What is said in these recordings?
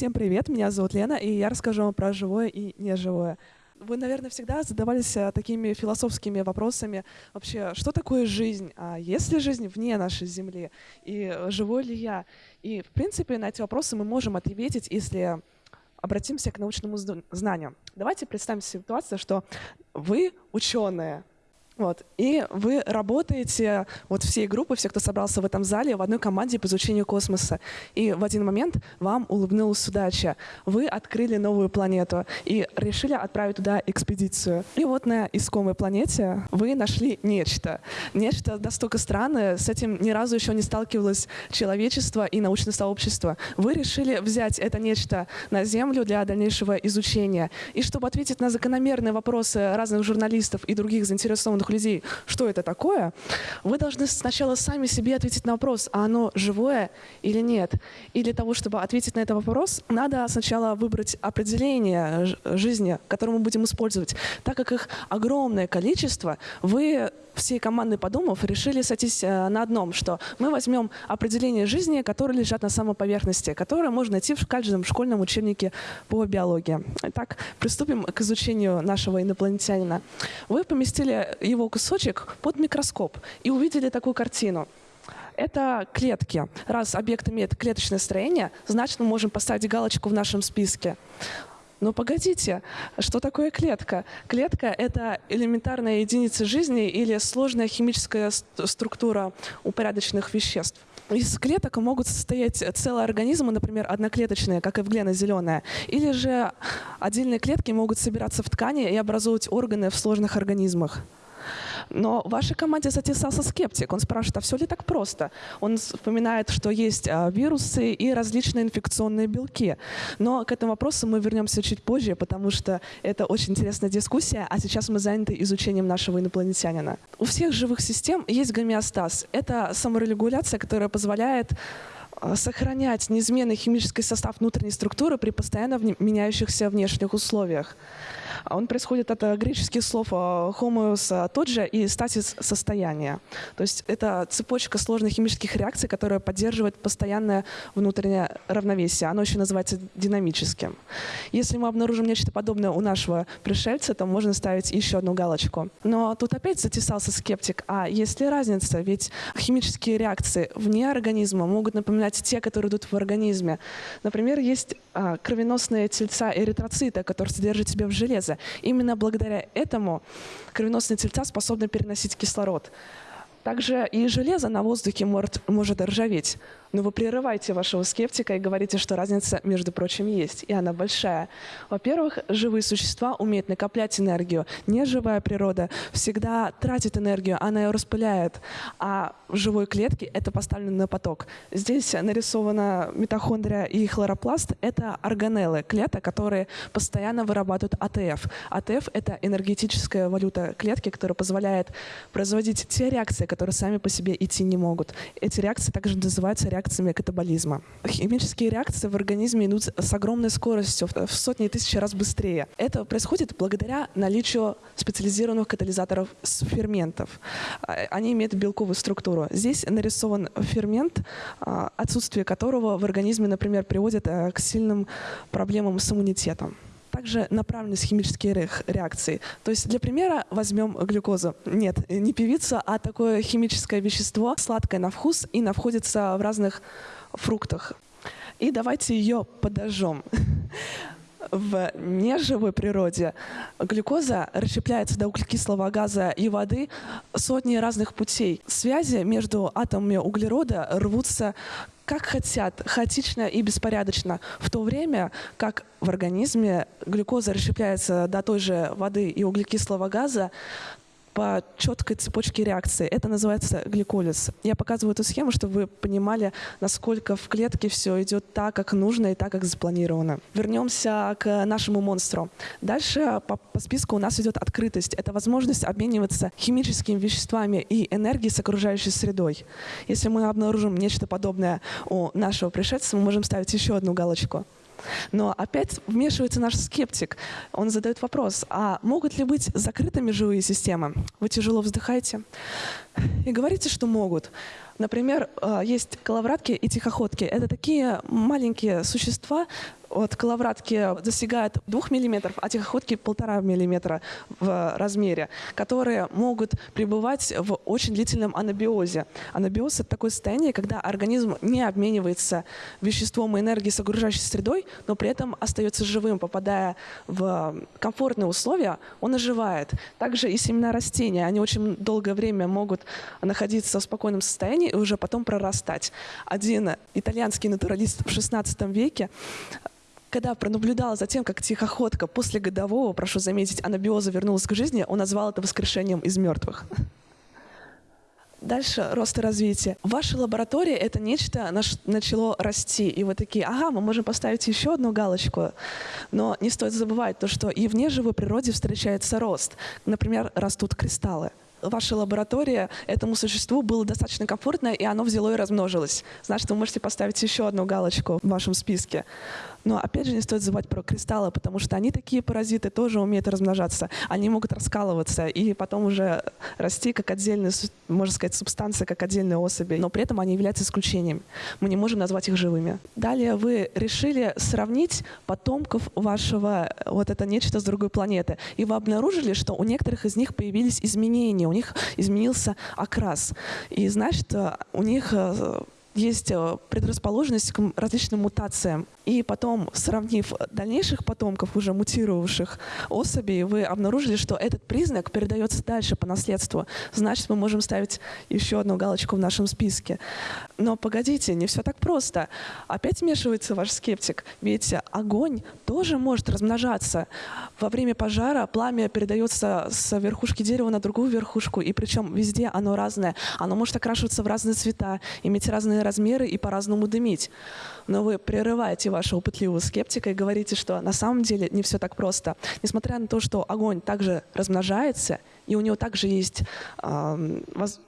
Всем привет, меня зовут Лена, и я расскажу вам про живое и неживое. Вы, наверное, всегда задавались а, такими философскими вопросами. Вообще, что такое жизнь? А есть ли жизнь вне нашей Земли? И живой ли я? И, в принципе, на эти вопросы мы можем ответить, если обратимся к научному знанию. Давайте представим ситуацию, что вы ученые, вот. И вы работаете, вот всей группы, все, кто собрался в этом зале, в одной команде по изучению космоса. И в один момент вам улыбнулась удача. Вы открыли новую планету и решили отправить туда экспедицию. И вот на искомой планете вы нашли нечто. Нечто настолько странное, с этим ни разу еще не сталкивалось человечество и научное сообщество. Вы решили взять это нечто на Землю для дальнейшего изучения. И чтобы ответить на закономерные вопросы разных журналистов и других заинтересованных людей, что это такое, вы должны сначала сами себе ответить на вопрос, а оно живое или нет. И для того, чтобы ответить на этот вопрос, надо сначала выбрать определение жизни, которое мы будем использовать. Так как их огромное количество, вы всей командой подумав, решили сойтись э, на одном, что мы возьмем определение жизни, которые лежат на самой поверхности, которое можно найти в каждом школьном учебнике по биологии. Итак, приступим к изучению нашего инопланетянина. Вы поместили его кусочек под микроскоп и увидели такую картину. Это клетки. Раз объект имеет клеточное строение, значит, мы можем поставить галочку в нашем списке. Но погодите, что такое клетка? Клетка — это элементарная единица жизни или сложная химическая структура упорядоченных веществ. Из клеток могут состоять целые организмы, например, одноклеточные, как эвглена зеленая, или же отдельные клетки могут собираться в ткани и образовывать органы в сложных организмах. Но в вашей команде затесался скептик. Он спрашивает, а все ли так просто? Он вспоминает, что есть а, вирусы и различные инфекционные белки. Но к этому вопросу мы вернемся чуть позже, потому что это очень интересная дискуссия, а сейчас мы заняты изучением нашего инопланетянина. У всех живых систем есть гомеостаз. Это саморегуляция, которая позволяет а, сохранять неизменный химический состав внутренней структуры при постоянно меняющихся внешних условиях. Он происходит от греческих слов homeos тот же и статис состояния. То есть это цепочка сложных химических реакций, которая поддерживает постоянное внутреннее равновесие. Оно еще называется динамическим. Если мы обнаружим нечто подобное у нашего пришельца, то можно ставить еще одну галочку. Но тут опять затесался скептик. А есть ли разница? Ведь химические реакции вне организма могут напоминать те, которые идут в организме. Например, есть а, кровеносные тельца эритроцита, которые содержат в себе в железо. Именно благодаря этому кровеносные тельца способны переносить кислород. Также и железо на воздухе может, может ржаветь. Но вы прерываете вашего скептика и говорите, что разница, между прочим, есть, и она большая. Во-первых, живые существа умеют накоплять энергию. Неживая природа всегда тратит энергию, она ее распыляет. А в живой клетке это поставлено на поток. Здесь нарисована митохондрия и хлоропласт. Это органеллы, клеток, которые постоянно вырабатывают АТФ. АТФ — это энергетическая валюта клетки, которая позволяет производить те реакции, которые сами по себе идти не могут. Эти реакции также называются реакциями реакциями катаболизма. Химические реакции в организме идут с огромной скоростью, в сотни тысяч раз быстрее. Это происходит благодаря наличию специализированных катализаторов ферментов. А, они имеют белковую структуру. Здесь нарисован фермент, а, отсутствие которого в организме, например, приводит э, к сильным проблемам с иммунитетом также направленность химических реакций. То есть для примера возьмем глюкозу. Нет, не певица, а такое химическое вещество, сладкое на вкус и находится в разных фруктах. И давайте ее подожжем. В неживой природе глюкоза расщепляется до углекислого газа и воды сотни разных путей. Связи между атомами углерода рвутся как хотят, хаотично и беспорядочно, в то время как в организме глюкоза расщепляется до той же воды и углекислого газа, по четкой цепочке реакции. Это называется гликолиз. Я показываю эту схему, чтобы вы понимали, насколько в клетке все идет так, как нужно и так, как запланировано. Вернемся к нашему монстру. Дальше по, по списку у нас идет открытость. Это возможность обмениваться химическими веществами и энергией с окружающей средой. Если мы обнаружим нечто подобное у нашего пришельца, мы можем ставить еще одну галочку. Но опять вмешивается наш скептик. Он задает вопрос, а могут ли быть закрытыми живые системы? Вы тяжело вздыхаете и говорите, что могут. Например, э, есть коловратки и тихоходки. Это такие маленькие существа, от коловратки достигают 2 мм, а тихоходки 1,5 мм в размере, которые могут пребывать в очень длительном анабиозе. Анабиоз — это такое состояние, когда организм не обменивается веществом и энергией с окружающей средой, но при этом остается живым, попадая в комфортные условия, он оживает. Также и семена растения, они очень долгое время могут находиться в спокойном состоянии и уже потом прорастать. Один итальянский натуралист в XVI веке когда пронаблюдал за тем, как тихоходка после годового, прошу заметить, анабиоза вернулась к жизни, он назвал это воскрешением из мертвых. Дальше рост и развитие. Ваша лаборатория — это нечто начало расти, и вы такие, ага, мы можем поставить еще одну галочку. Но не стоит забывать то, что и в неживой природе встречается рост. Например, растут кристаллы ваша лаборатория этому существу было достаточно комфортно, и оно взяло и размножилось. Значит, вы можете поставить еще одну галочку в вашем списке. Но опять же не стоит забывать про кристаллы, потому что они такие паразиты тоже умеют размножаться. Они могут раскалываться и потом уже расти как отдельная, можно сказать, субстанция, как отдельные особи. Но при этом они являются исключением. Мы не можем назвать их живыми. Далее вы решили сравнить потомков вашего вот это нечто с другой планеты. И вы обнаружили, что у некоторых из них появились изменения, у них изменился окрас. И значит, у них э, есть э, предрасположенность к различным мутациям. И потом, сравнив дальнейших потомков, уже мутировавших особей, вы обнаружили, что этот признак передается дальше по наследству. Значит, мы можем ставить еще одну галочку в нашем списке. Но погодите, не все так просто. Опять вмешивается ваш скептик. Ведь огонь тоже может размножаться. Во время пожара пламя передается с верхушки дерева на другую верхушку, и причем везде оно разное. Оно может окрашиваться в разные цвета, иметь разные размеры и по-разному дымить. Но вы прерываете вашего пытливого скептика и говорите, что на самом деле не все так просто. Несмотря на то, что огонь также размножается, и у него также есть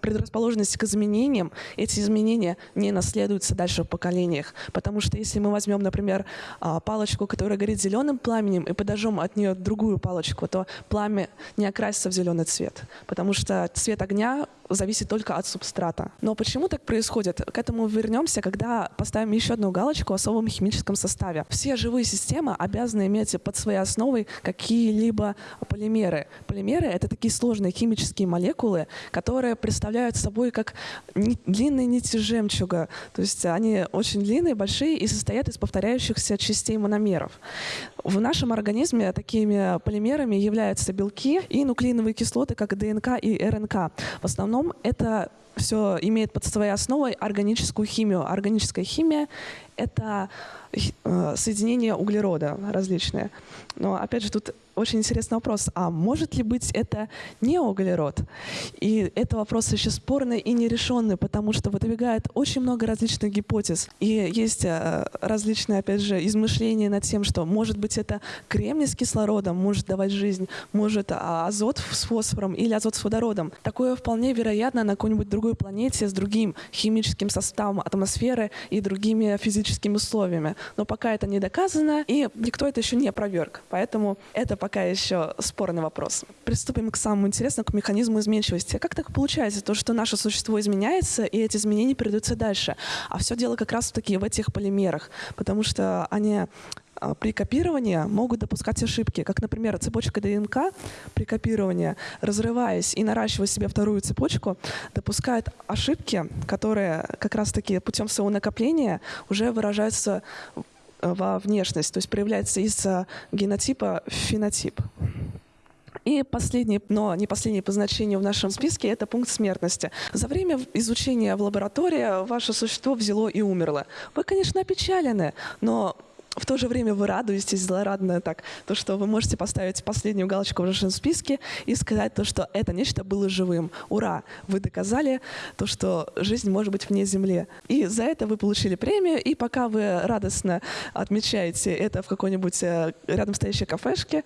предрасположенность к изменениям, эти изменения не наследуются дальше в поколениях. Потому что если мы возьмем, например, э, палочку, которая горит зеленым пламенем, и подожжем от нее другую палочку, то пламя не окрасится в зеленый цвет. Потому что цвет огня зависит только от субстрата. Но почему так происходит? К этому вернемся, когда поставим еще одну галочку о особом химическом составе. Все живые системы обязаны иметь под своей основой какие-либо полимеры. Полимеры — это такие сложные химические молекулы, которые представляют собой как длинные нити жемчуга. То есть они очень длинные, большие и состоят из повторяющихся частей мономеров. В нашем организме такими полимерами являются белки и нуклеиновые кислоты, как ДНК и РНК. В основном это все имеет под своей основой органическую химию. Органическая химия — это э, соединение углерода различные. Но опять же тут очень интересный вопрос. А может ли быть это не углерод? И это вопрос еще спорный и нерешенный, потому что выдвигает очень много различных гипотез. И есть э, различные, опять же, измышления над тем, что может быть это кремний с кислородом может давать жизнь, может а, азот с фосфором или азот с водородом. Такое вполне вероятно на какой-нибудь другой планете с другим химическим составом атмосферы и другими физическими условиями. Но пока это не доказано, и никто это еще не опроверг. Поэтому это пока еще спорный вопрос. Приступим к самому интересному, к механизму изменчивости. Как так получается, то, что наше существо изменяется, и эти изменения передаются дальше? А все дело как раз-таки в этих полимерах, потому что они при копировании могут допускать ошибки, как, например, цепочка ДНК при копировании, разрываясь и наращивая себе вторую цепочку, допускает ошибки, которые как раз-таки путем своего накопления уже выражаются во внешность, то есть проявляется из генотипа в фенотип. И последний, но не последний по значению в нашем списке, это пункт смертности. За время изучения в лаборатории ваше существо взяло и умерло. Вы, конечно, опечалены, но в то же время вы радуетесь злорадно так, то, что вы можете поставить последнюю галочку в вашем списке и сказать то, что это нечто было живым. Ура! Вы доказали то, что жизнь может быть вне Земли. И за это вы получили премию, и пока вы радостно отмечаете это в какой-нибудь э, рядом стоящей кафешке,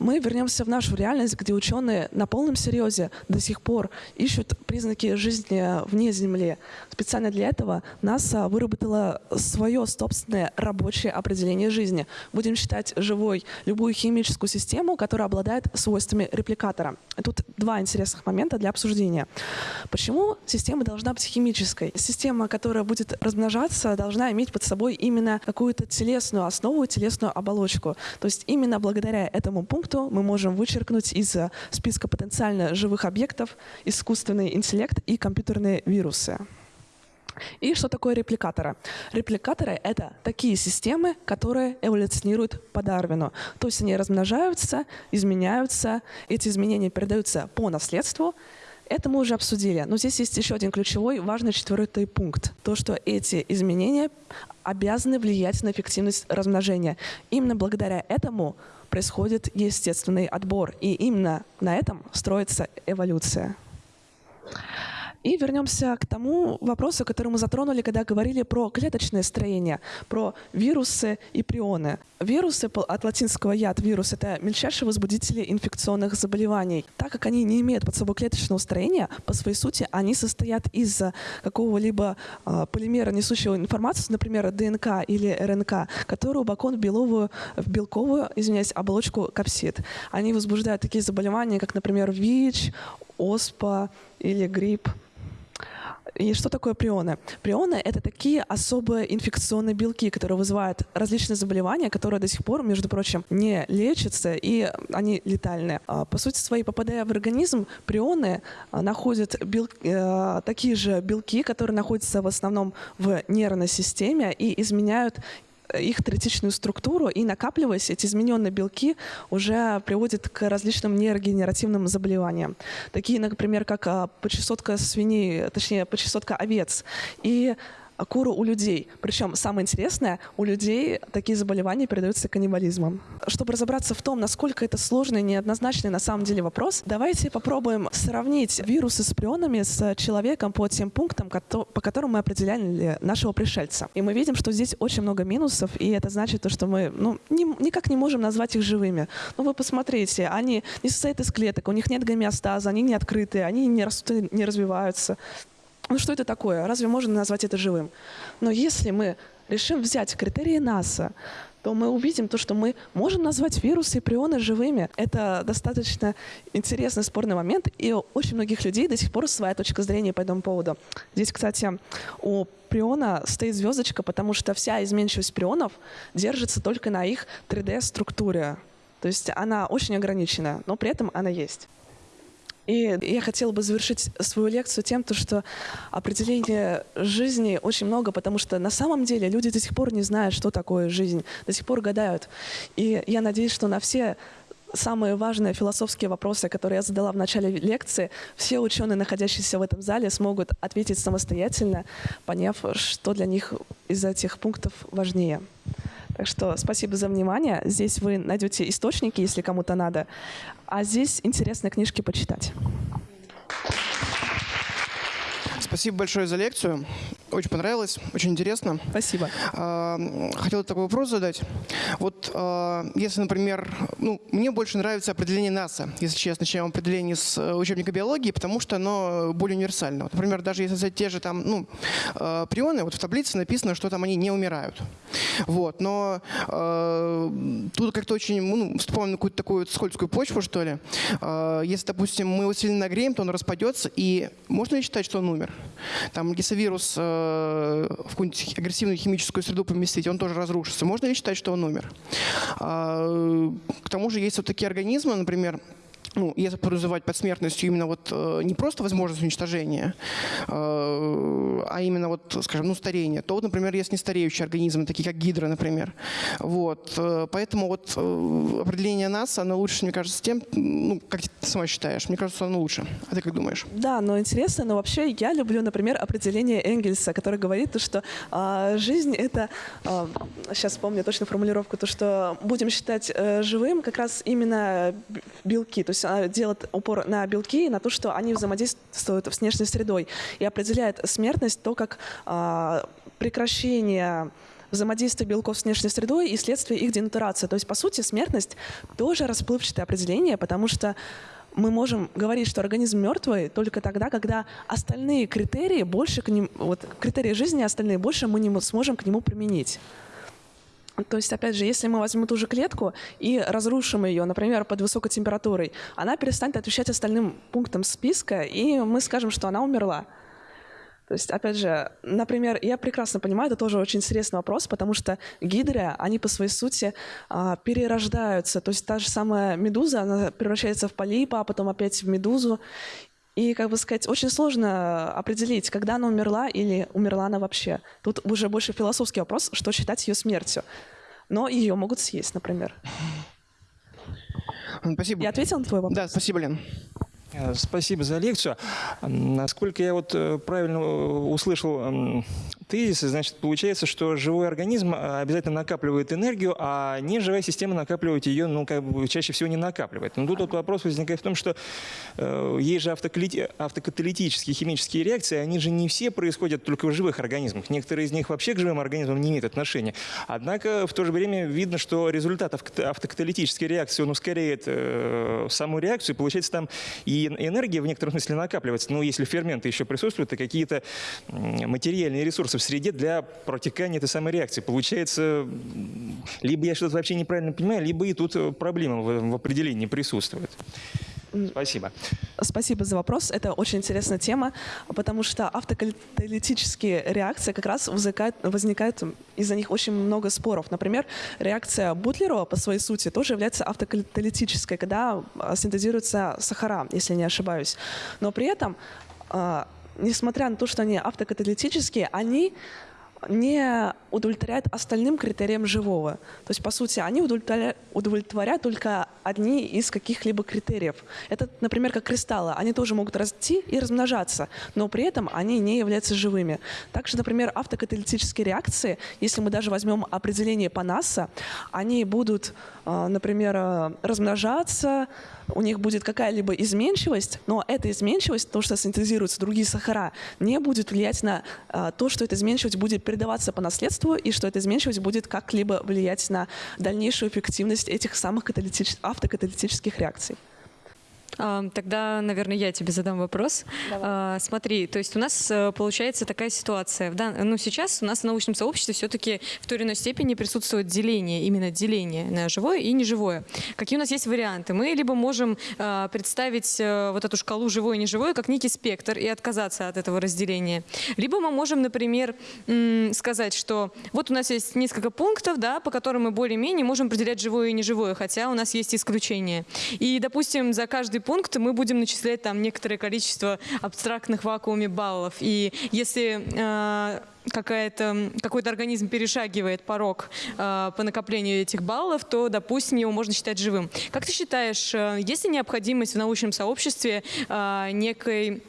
мы вернемся в нашу реальность, где ученые на полном серьезе до сих пор ищут признаки жизни вне Земли. Специально для этого НАСА выработала свое собственное рабочее определение жизни. Будем считать живой любую химическую систему, которая обладает свойствами репликатора. Тут два интересных момента для обсуждения. Почему система должна быть химической? Система, которая будет размножаться, должна иметь под собой именно какую-то телесную основу, телесную оболочку. То есть именно благодаря этому пункту мы можем вычеркнуть из списка потенциально живых объектов искусственный интеллект и компьютерные вирусы. И что такое репликаторы? Репликаторы — это такие системы, которые эволюционируют по Дарвину. То есть они размножаются, изменяются, эти изменения передаются по наследству, это мы уже обсудили. Но здесь есть еще один ключевой, важный четвертый пункт. То, что эти изменения обязаны влиять на эффективность размножения. Именно благодаря этому происходит естественный отбор. И именно на этом строится эволюция. И вернемся к тому вопросу, который мы затронули, когда говорили про клеточное строение, про вирусы и прионы. Вирусы от латинского яд вирус — это мельчайшие возбудители инфекционных заболеваний. Так как они не имеют под собой клеточного строения, по своей сути они состоят из какого-либо э, полимера, несущего информацию, например, ДНК или РНК, который упакован в беловую, в белковую, извиняюсь, оболочку капсид. Они возбуждают такие заболевания, как, например, ВИЧ, ОСПА или грипп. И что такое прионы? Прионы — это такие особые инфекционные белки, которые вызывают различные заболевания, которые до сих пор, между прочим, не лечатся, и они летальные. А, по сути своей, попадая в организм, прионы а, находят бел... Э, такие же белки, которые находятся в основном в нервной системе и изменяют их третичную структуру, и накапливаясь, эти измененные белки уже приводят к различным нейрогенеративным заболеваниям. Такие, например, как а, почесотка свиней, точнее, почесотка овец. И куру у людей. Причем самое интересное, у людей такие заболевания передаются каннибализмом. Чтобы разобраться в том, насколько это сложный неоднозначный на самом деле вопрос, давайте попробуем сравнить вирусы с прионами с человеком по тем пунктам, по которым мы определяли нашего пришельца. И мы видим, что здесь очень много минусов, и это значит то, что мы ну, не, никак не можем назвать их живыми. Ну вы посмотрите, они не состоят из клеток, у них нет гомеостаза, они не открытые, они не растут, не развиваются. Ну что это такое? Разве можно назвать это живым? Но если мы решим взять критерии НАСА, то мы увидим то, что мы можем назвать вирусы и прионы живыми. Это достаточно интересный спорный момент, и очень многих людей до сих пор своя точка зрения по этому поводу. Здесь, кстати, у приона стоит звездочка, потому что вся изменчивость прионов держится только на их 3D-структуре. То есть она очень ограничена, но при этом она есть. И я хотела бы завершить свою лекцию тем, что определение жизни очень много, потому что на самом деле люди до сих пор не знают, что такое жизнь, до сих пор гадают. И я надеюсь, что на все самые важные философские вопросы, которые я задала в начале лекции, все ученые, находящиеся в этом зале, смогут ответить самостоятельно, поняв, что для них из этих пунктов важнее. Так что спасибо за внимание. Здесь вы найдете источники, если кому-то надо. А здесь интересные книжки почитать. Спасибо большое за лекцию. Очень понравилось, очень интересно. Спасибо. А, хотел такой вопрос задать. Вот а, если, например, ну, мне больше нравится определение НАСА, если честно, чем определение с э, учебника биологии, потому что оно более универсально. Вот, например, даже если взять те же там, ну, а, прионы, вот в таблице написано, что там они не умирают. Вот, но тут как-то очень, ну, на какую-то такую скользкую почву, что ли. Если, допустим, мы его сильно нагреем, то он распадется, и можно ли считать, что он умер? Там, если вирус э, в какую-нибудь агрессивную химическую среду поместить, он тоже разрушится. Можно ли считать, что он умер? А, к тому же есть вот такие организмы, например, ну, если подразумевать под смертностью именно вот э, не просто возможность уничтожения, э, а именно вот, скажем, ну, старение, то вот, например, есть нестареющие организмы, такие как гидра, например. Вот. Э, поэтому вот определение нас, оно лучше, мне кажется, тем, ну, как ты сама считаешь, мне кажется, оно лучше. А ты как думаешь? Да, но интересно, но вообще я люблю, например, определение Энгельса, который говорит, что э, жизнь — это, э, сейчас помню точно формулировку, то, что будем считать э, живым как раз именно белки, то есть делает упор на белки и на то, что они взаимодействуют с внешней средой и определяет смертность то, как а, прекращение взаимодействия белков с внешней средой и следствие их денатурации. То есть, по сути, смертность тоже расплывчатое определение, потому что мы можем говорить, что организм мертвый только тогда, когда остальные критерии больше к ним, вот критерии жизни остальные больше мы не сможем к нему применить. То есть, опять же, если мы возьмем ту же клетку и разрушим ее, например, под высокой температурой, она перестанет отвечать остальным пунктам списка, и мы скажем, что она умерла. То есть, опять же, например, я прекрасно понимаю, это тоже очень интересный вопрос, потому что гидры, они по своей сути а, перерождаются. То есть та же самая медуза, она превращается в полипа, а потом опять в медузу. И, как бы сказать, очень сложно определить, когда она умерла или умерла она вообще. Тут уже больше философский вопрос, что считать ее смертью. Но ее могут съесть, например. Спасибо. Я ответила на твой вопрос? Да, спасибо, Лен. Э, спасибо за лекцию. Насколько я вот э, правильно э, услышал тезисы, значит, получается, что живой организм обязательно накапливает энергию, а неживая система накапливает ее, ну, как бы чаще всего не накапливает. Но тут вот вопрос возникает в том, что э, есть же автокаталитические химические реакции, они же не все происходят только в живых организмах. Некоторые из них вообще к живым организмам не имеют отношения. Однако в то же время видно, что результат автокаталитической реакции, он ускоряет э, саму реакцию, получается там и энергия в некотором смысле накапливается. Но если ферменты еще присутствуют, то какие-то материальные ресурсы в среде для протекания этой самой реакции. Получается, либо я что-то вообще неправильно понимаю, либо и тут э, проблема в, в определении присутствует. Спасибо. Спасибо за вопрос. Это очень интересная тема, потому что автокаталитические реакции как раз возникают, возникают из-за них очень много споров. Например, реакция Бутлерова по своей сути тоже является автокаталитической, когда а, синтезируются сахара, если не ошибаюсь. Но при этом а, несмотря на то, что они автокаталитические, они не удовлетворяют остальным критериям живого. То есть, по сути, они удовлетворяют, только одни из каких-либо критериев. Это, например, как кристаллы. Они тоже могут расти и размножаться, но при этом они не являются живыми. Также, например, автокаталитические реакции, если мы даже возьмем определение по НАСА, они будут, а, например, а, размножаться, у них будет какая-либо изменчивость, но эта изменчивость, то, что синтезируются другие сахара, не будет влиять на а, то, что эта изменчивость будет передаваться по наследству и что эта изменчивость будет как-либо влиять на дальнейшую эффективность этих самых автокаталитических реакций. Тогда, наверное, я тебе задам вопрос. Давай. А, смотри, то есть у нас э, получается такая ситуация. Ну, сейчас у нас в научном сообществе все-таки в той или иной степени присутствует деление, именно деление на живое и неживое. Какие у нас есть варианты? Мы либо можем а, представить э, вот эту шкалу живое и неживое как некий спектр и отказаться от этого разделения. Либо мы можем, например, сказать, что вот у нас есть несколько пунктов, да, по которым мы более-менее можем определять живое и неживое, хотя у нас есть исключения. И, допустим, за каждый пункт мы будем начислять там некоторое количество абстрактных вакууме баллов. И если э, какая-то, какой-то организм перешагивает порог э, по накоплению этих баллов, то, допустим, его можно считать живым. Как ты считаешь, э, есть ли необходимость в научном сообществе э, некой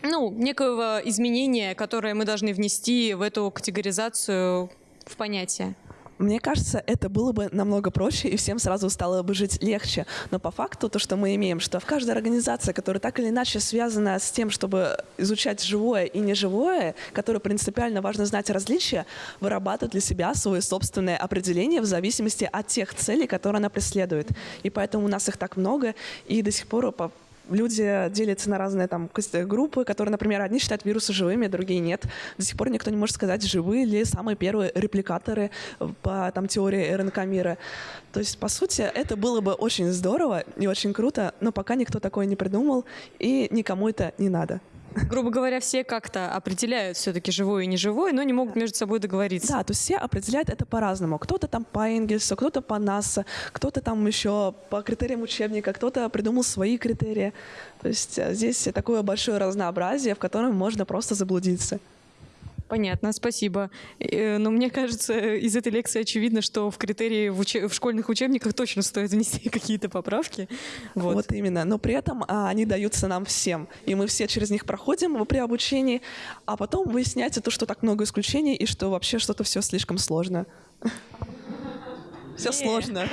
ну, некого изменения, которое мы должны внести в эту категоризацию в понятие? Мне кажется, это было бы намного проще, и всем сразу стало бы жить легче. Но по факту то, что мы имеем, что в каждой организации, которая так или иначе связана с тем, чтобы изучать живое и неживое, которое принципиально важно знать различия, вырабатывает для себя свое собственное определение в зависимости от тех целей, которые она преследует. И поэтому у нас их так много, и до сих пор по люди делятся на разные там группы, которые, например, одни считают вирусы живыми, другие нет. До сих пор никто не может сказать, живые ли самые первые репликаторы по там, теории РНК мира. То есть, по сути, это было бы очень здорово и очень круто, но пока никто такое не придумал, и никому это не надо. Грубо говоря, все как-то определяют все-таки живое и неживое, но не могут между собой договориться. Да, то есть все определяют это по-разному. Кто-то там по Энгельсу, кто-то по НАСА, кто-то там еще по критериям учебника, кто-то придумал свои критерии. То есть э, здесь такое большое разнообразие, в котором можно просто заблудиться. Понятно, спасибо. Э, но мне кажется, из этой лекции очевидно, что в критерии в, уч... в школьных учебниках точно стоит внести какие-то поправки. Вот. вот именно. Но при этом а, они даются нам всем. И мы все через них проходим при обучении, а потом выясняется то, что так много исключений и что вообще что-то все слишком сложно. Все сложно.